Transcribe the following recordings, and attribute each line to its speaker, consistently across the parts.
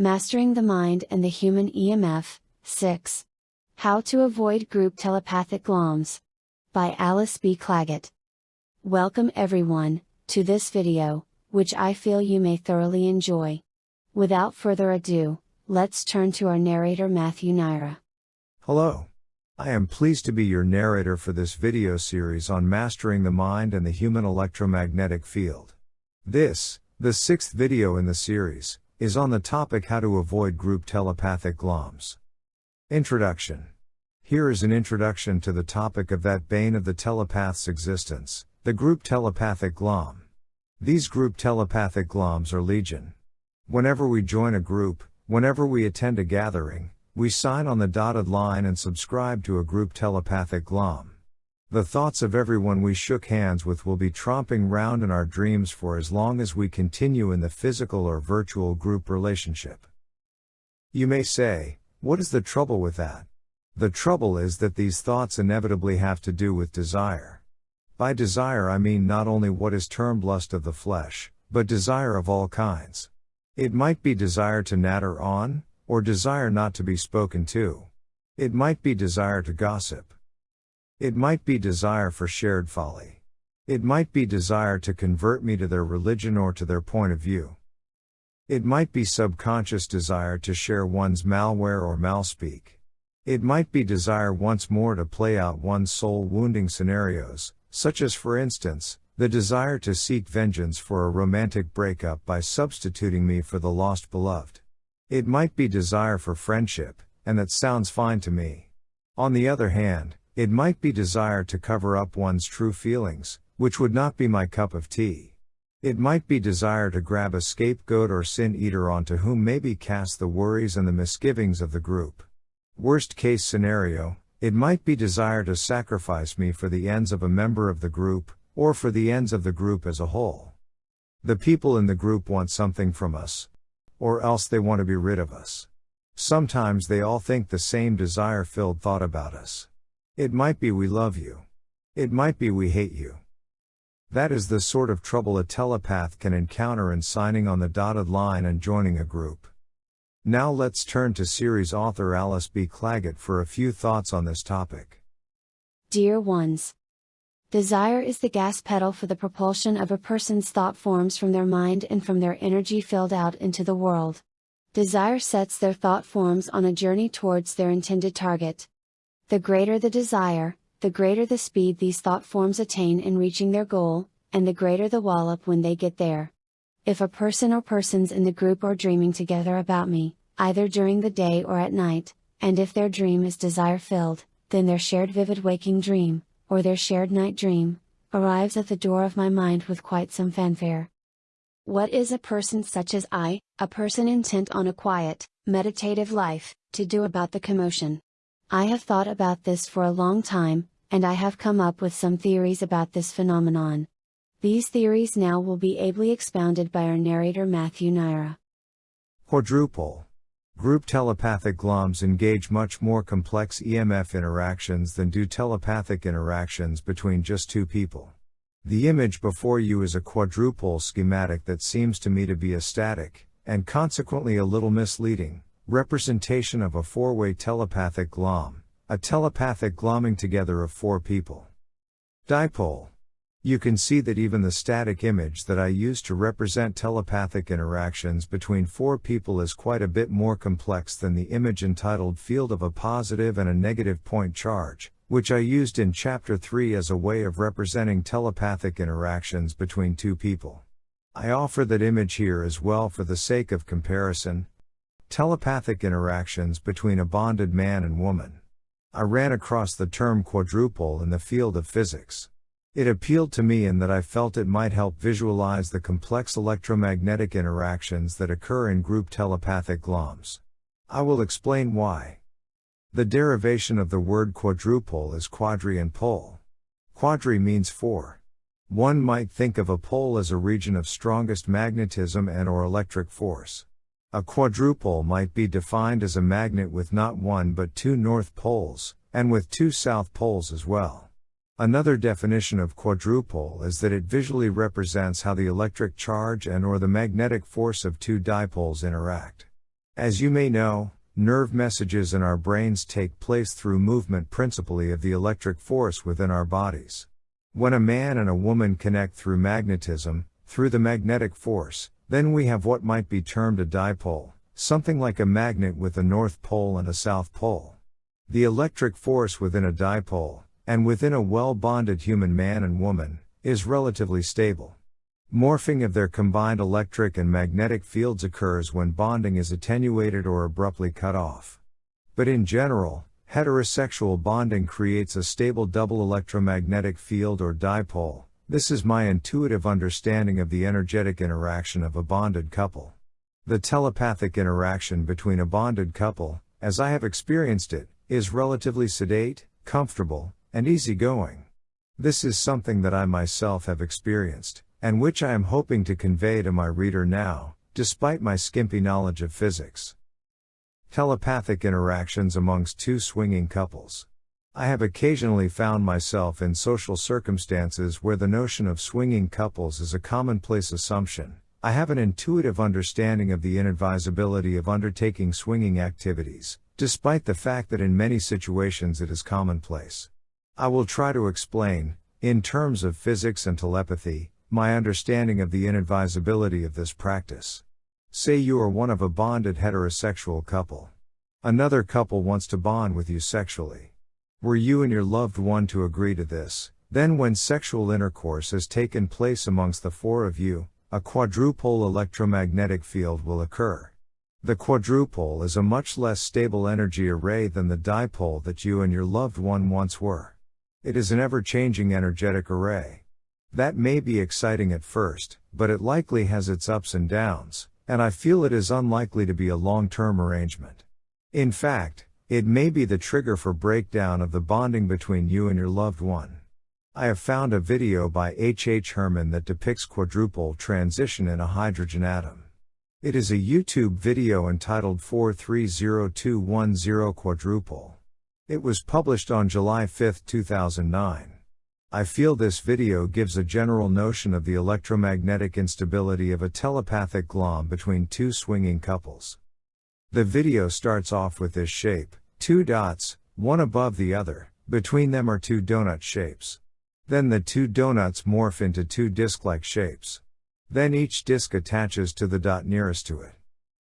Speaker 1: Mastering the Mind and the Human EMF, 6. How to Avoid Group Telepathic GLOMs. By Alice B. Clagett. Welcome everyone, to this video, which I feel you may thoroughly enjoy. Without further ado, let's turn to our narrator Matthew Naira.
Speaker 2: Hello. I am pleased to be your narrator for this video series on mastering the mind and the human electromagnetic field. This, the sixth video in the series, is on the topic how to avoid group telepathic GLOMs. Introduction. Here is an introduction to the topic of that bane of the telepath's existence, the group telepathic GLOM. These group telepathic GLOMs are legion. Whenever we join a group, whenever we attend a gathering, we sign on the dotted line and subscribe to a group telepathic glom. The thoughts of everyone we shook hands with will be tromping round in our dreams for as long as we continue in the physical or virtual group relationship. You may say, what is the trouble with that? The trouble is that these thoughts inevitably have to do with desire. By desire I mean not only what is termed lust of the flesh, but desire of all kinds. It might be desire to natter on, or desire not to be spoken to. It might be desire to gossip. It might be desire for shared folly. It might be desire to convert me to their religion or to their point of view. It might be subconscious desire to share one's malware or malspeak. It might be desire once more to play out one's soul wounding scenarios, such as for instance, the desire to seek vengeance for a romantic breakup by substituting me for the lost beloved. It might be desire for friendship, and that sounds fine to me. On the other hand, it might be desire to cover up one's true feelings, which would not be my cup of tea. It might be desire to grab a scapegoat or sin eater onto whom maybe cast the worries and the misgivings of the group. Worst case scenario, it might be desire to sacrifice me for the ends of a member of the group, or for the ends of the group as a whole. The people in the group want something from us, or else they want to be rid of us. Sometimes they all think the same desire filled thought about us. It might be we love you. It might be we hate you. That is the sort of trouble a telepath can encounter in signing on the dotted line and joining a group. Now let's turn to series author Alice B. Clagett for a few thoughts on this topic.
Speaker 1: Dear ones, Desire is the gas pedal for the propulsion of a person's thought forms from their mind and from their energy filled out into the world. Desire sets their thought forms on a journey towards their intended target. The greater the desire, the greater the speed these thought forms attain in reaching their goal, and the greater the wallop when they get there. If a person or persons in the group are dreaming together about me, either during the day or at night, and if their dream is desire filled, then their shared vivid waking dream, or their shared night dream, arrives at the door of my mind with quite some fanfare. What is a person such as I, a person intent on a quiet, meditative life, to do about the commotion? I have thought about this for a long time, and I have come up with some theories about this phenomenon. These theories now will be ably expounded by our narrator Matthew Naira.
Speaker 2: Quadrupole. Group telepathic GLOMs engage much more complex EMF interactions than do telepathic interactions between just two people. The image before you is a quadrupole schematic that seems to me to be a static, and consequently a little misleading, representation of a four way telepathic glom, a telepathic glomming together of four people. Dipole you can see that even the static image that I use to represent telepathic interactions between four people is quite a bit more complex than the image entitled Field of a Positive and a Negative Point Charge, which I used in Chapter 3 as a way of representing telepathic interactions between two people. I offer that image here as well for the sake of comparison. Telepathic interactions between a bonded man and woman. I ran across the term quadrupole in the field of physics. It appealed to me in that I felt it might help visualize the complex electromagnetic interactions that occur in group telepathic GLOMs. I will explain why. The derivation of the word quadrupole is quadri and pole. Quadri means four. One might think of a pole as a region of strongest magnetism and or electric force. A quadrupole might be defined as a magnet with not one but two north poles, and with two south poles as well. Another definition of quadrupole is that it visually represents how the electric charge and or the magnetic force of two dipoles interact. As you may know, nerve messages in our brains take place through movement principally of the electric force within our bodies. When a man and a woman connect through magnetism, through the magnetic force, then we have what might be termed a dipole, something like a magnet with a north pole and a south pole. The electric force within a dipole, and within a well bonded human man and woman, is relatively stable. Morphing of their combined electric and magnetic fields occurs when bonding is attenuated or abruptly cut off. But in general, heterosexual bonding creates a stable double electromagnetic field or dipole. This is my intuitive understanding of the energetic interaction of a bonded couple. The telepathic interaction between a bonded couple, as I have experienced it, is relatively sedate, comfortable, and easygoing. This is something that I myself have experienced, and which I am hoping to convey to my reader now, despite my skimpy knowledge of physics. Telepathic interactions amongst two swinging couples. I have occasionally found myself in social circumstances where the notion of swinging couples is a commonplace assumption. I have an intuitive understanding of the inadvisability of undertaking swinging activities, despite the fact that in many situations it is commonplace. I will try to explain, in terms of physics and telepathy, my understanding of the inadvisability of this practice. Say you are one of a bonded heterosexual couple. Another couple wants to bond with you sexually. Were you and your loved one to agree to this, then when sexual intercourse has taken place amongst the four of you, a quadrupole electromagnetic field will occur. The quadrupole is a much less stable energy array than the dipole that you and your loved one once were. It is an ever changing energetic array. That may be exciting at first, but it likely has its ups and downs, and I feel it is unlikely to be a long term arrangement. In fact, it may be the trigger for breakdown of the bonding between you and your loved one. I have found a video by H. H. Herman that depicts quadrupole transition in a hydrogen atom. It is a YouTube video entitled 430210 quadrupole. It was published on July 5, 2009. I feel this video gives a general notion of the electromagnetic instability of a telepathic glom between two swinging couples. The video starts off with this shape, two dots, one above the other, between them are two donut shapes. Then the two donuts morph into two disc-like shapes. Then each disc attaches to the dot nearest to it.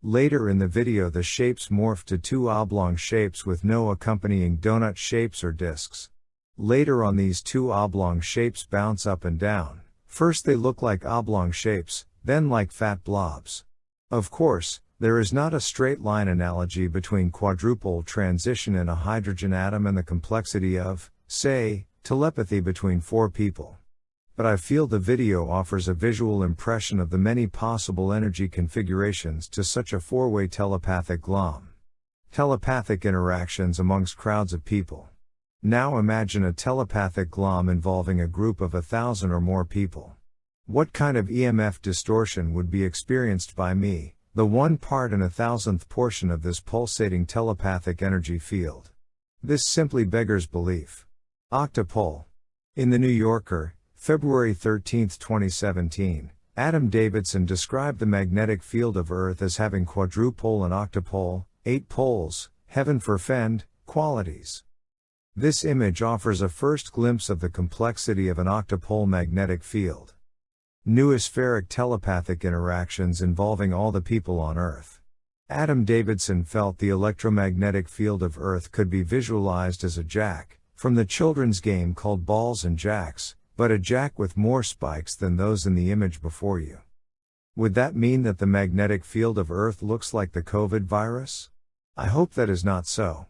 Speaker 2: Later in the video the shapes morph to two oblong shapes with no accompanying donut shapes or discs. Later on these two oblong shapes bounce up and down. First they look like oblong shapes, then like fat blobs. Of course, there is not a straight line analogy between quadrupole transition in a hydrogen atom and the complexity of, say, telepathy between four people but I feel the video offers a visual impression of the many possible energy configurations to such a four way telepathic glom. Telepathic interactions amongst crowds of people. Now imagine a telepathic glom involving a group of a thousand or more people. What kind of EMF distortion would be experienced by me, the one part in a thousandth portion of this pulsating telepathic energy field? This simply beggars belief. Octopole. In the New Yorker, February 13, 2017, Adam Davidson described the magnetic field of Earth as having quadrupole and octopole, eight poles, heaven forfend, qualities. This image offers a first glimpse of the complexity of an octopole magnetic field. Noospheric telepathic interactions involving all the people on Earth. Adam Davidson felt the electromagnetic field of Earth could be visualized as a jack, from the children's game called Balls and Jacks, but a jack with more spikes than those in the image before you. Would that mean that the magnetic field of Earth looks like the COVID virus? I hope that is not so.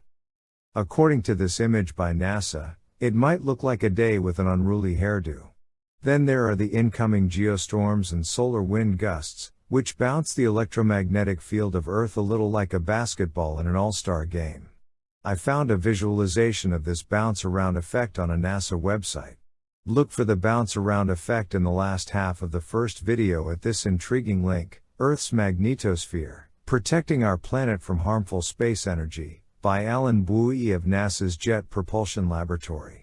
Speaker 2: According to this image by NASA, it might look like a day with an unruly hairdo. Then there are the incoming geostorms and solar wind gusts, which bounce the electromagnetic field of Earth a little like a basketball in an all star game. I found a visualization of this bounce around effect on a NASA website. Look for the bounce around effect in the last half of the first video at this intriguing link, Earth's Magnetosphere, Protecting Our Planet from Harmful Space Energy, by Alan Buis of NASA's Jet Propulsion Laboratory.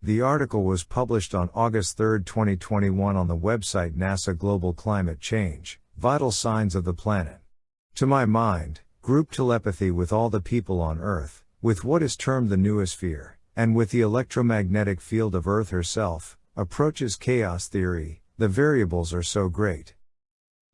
Speaker 2: The article was published on August 3, 2021 on the website NASA Global Climate Change, Vital Signs of the Planet. To my mind, group telepathy with all the people on Earth, with what is termed the noosphere, and with the electromagnetic field of Earth herself, approaches chaos theory, the variables are so great.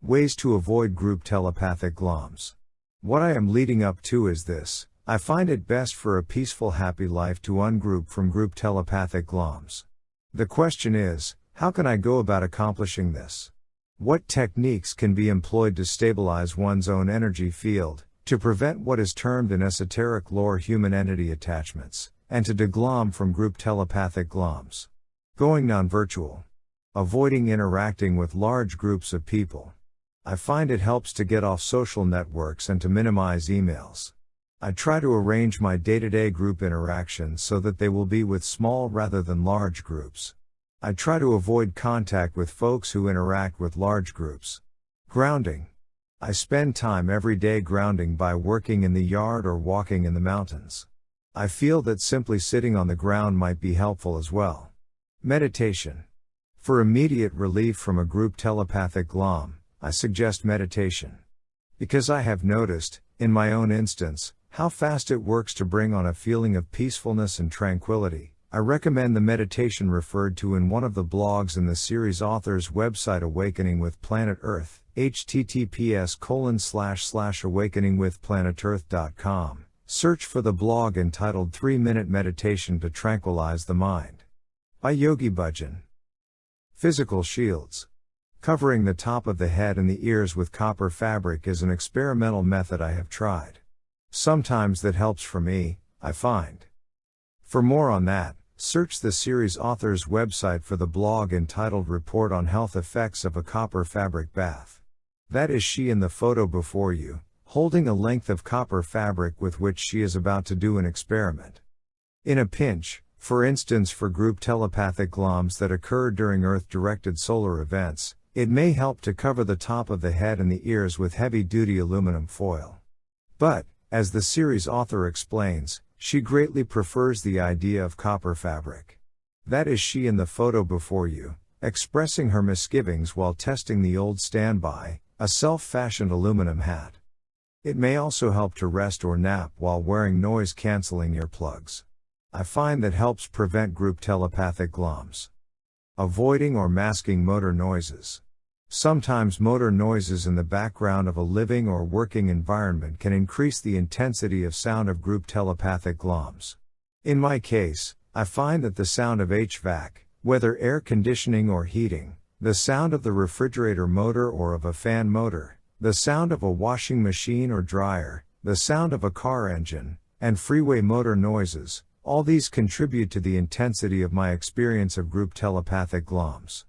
Speaker 2: Ways to avoid group telepathic gloms. What I am leading up to is this I find it best for a peaceful, happy life to ungroup from group telepathic gloms. The question is how can I go about accomplishing this? What techniques can be employed to stabilize one's own energy field, to prevent what is termed in esoteric lore human entity attachments, and to deglom from group telepathic gloms? Going non virtual. Avoiding interacting with large groups of people. I find it helps to get off social networks and to minimize emails. I try to arrange my day to day group interactions so that they will be with small rather than large groups. I try to avoid contact with folks who interact with large groups. Grounding. I spend time every day grounding by working in the yard or walking in the mountains. I feel that simply sitting on the ground might be helpful as well. Meditation. For immediate relief from a group telepathic glom, I suggest meditation. Because I have noticed, in my own instance, how fast it works to bring on a feeling of peacefulness and tranquility, I recommend the meditation referred to in one of the blogs in the series author's website Awakening with Planet Earth, https colon slash slash awakeningwithplanetearth.com. Search for the blog entitled 3 Minute Meditation to Tranquilize the Mind. By Yogi Bhajan. Physical Shields. Covering the top of the head and the ears with copper fabric is an experimental method I have tried. Sometimes that helps for me, I find. For more on that, search the series author's website for the blog entitled Report on Health Effects of a Copper Fabric Bath. That is she in the photo before you, holding a length of copper fabric with which she is about to do an experiment. In a pinch, for instance for group telepathic gloms that occur during Earth directed solar events, it may help to cover the top of the head and the ears with heavy duty aluminum foil. But, as the series author explains, she greatly prefers the idea of copper fabric. That is she in the photo before you, expressing her misgivings while testing the old standby, a self fashioned aluminum hat. It may also help to rest or nap while wearing noise canceling earplugs. I find that helps prevent group telepathic gloms. Avoiding or masking motor noises. Sometimes motor noises in the background of a living or working environment can increase the intensity of sound of group telepathic gloms. In my case, I find that the sound of HVAC, whether air conditioning or heating, the sound of the refrigerator motor or of a fan motor, the sound of a washing machine or dryer, the sound of a car engine, and freeway motor noises, all these contribute to the intensity of my experience of group telepathic gloms.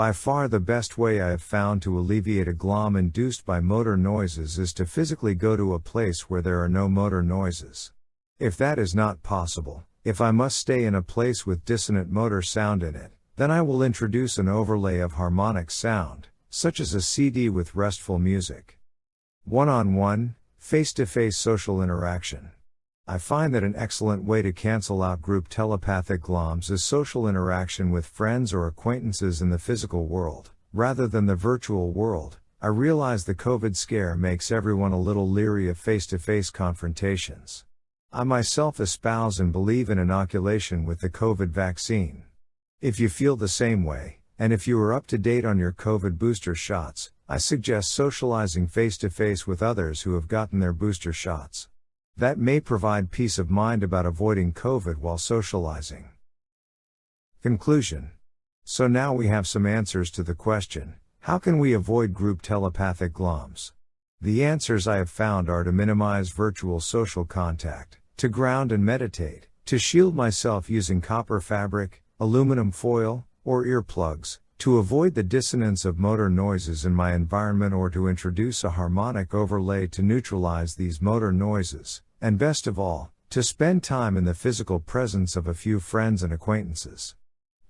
Speaker 2: By far the best way I have found to alleviate a glom induced by motor noises is to physically go to a place where there are no motor noises. If that is not possible, if I must stay in a place with dissonant motor sound in it, then I will introduce an overlay of harmonic sound, such as a CD with restful music. One on one, face to face social interaction. I find that an excellent way to cancel out group telepathic gloms is social interaction with friends or acquaintances in the physical world, rather than the virtual world. I realize the COVID scare makes everyone a little leery of face to face confrontations. I myself espouse and believe in inoculation with the COVID vaccine. If you feel the same way, and if you are up to date on your COVID booster shots, I suggest socializing face to face with others who have gotten their booster shots. That may provide peace of mind about avoiding COVID while socializing. Conclusion. So now we have some answers to the question, how can we avoid group telepathic gloms? The answers I have found are to minimize virtual social contact, to ground and meditate, to shield myself using copper fabric, aluminum foil, or earplugs, to avoid the dissonance of motor noises in my environment or to introduce a harmonic overlay to neutralize these motor noises, and best of all, to spend time in the physical presence of a few friends and acquaintances.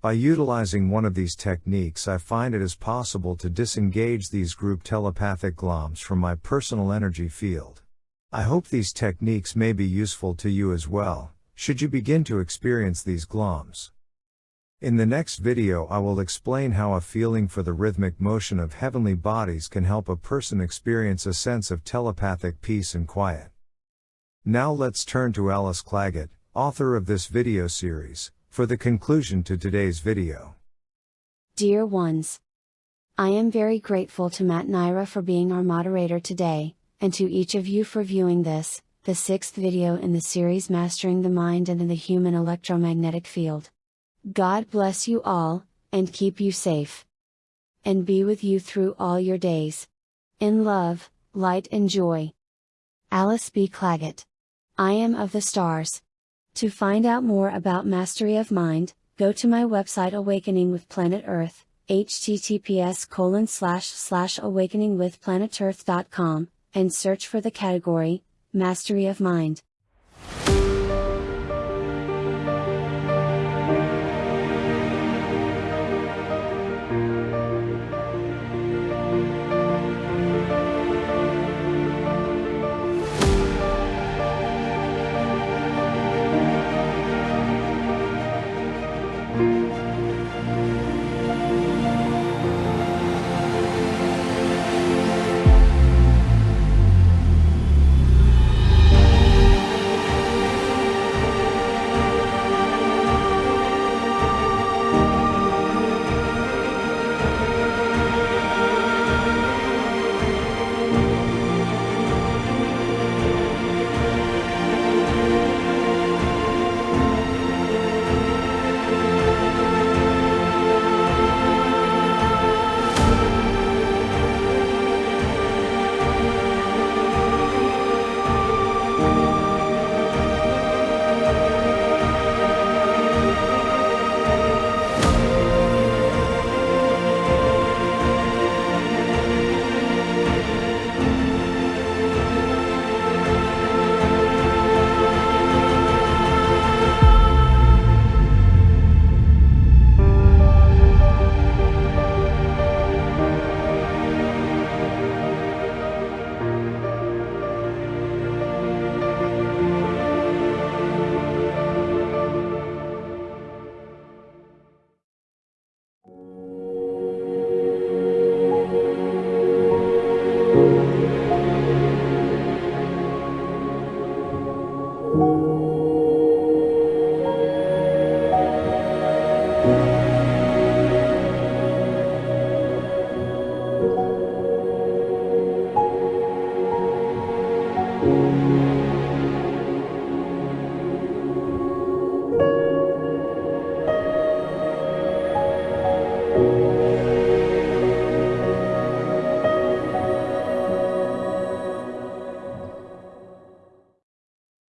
Speaker 2: By utilizing one of these techniques, I find it is possible to disengage these group telepathic gloms from my personal energy field. I hope these techniques may be useful to you as well, should you begin to experience these gloms. In the next video, I will explain how a feeling for the rhythmic motion of heavenly bodies can help a person experience a sense of telepathic peace and quiet. Now let's turn to Alice Clagett, author of this video series, for the conclusion to today's video.
Speaker 1: Dear ones, I am very grateful to Matt Naira for being our moderator today, and to each of you for viewing this, the sixth video in the series Mastering the Mind and the Human Electromagnetic Field. God bless you all, and keep you safe. And be with you through all your days. In love, light and joy. Alice B. Clagett. I am of the stars. To find out more about mastery of mind, go to my website Awakening with Planet Earth, https colon slash slash awakeningwithplanetearth.com, and search for the category, Mastery of Mind.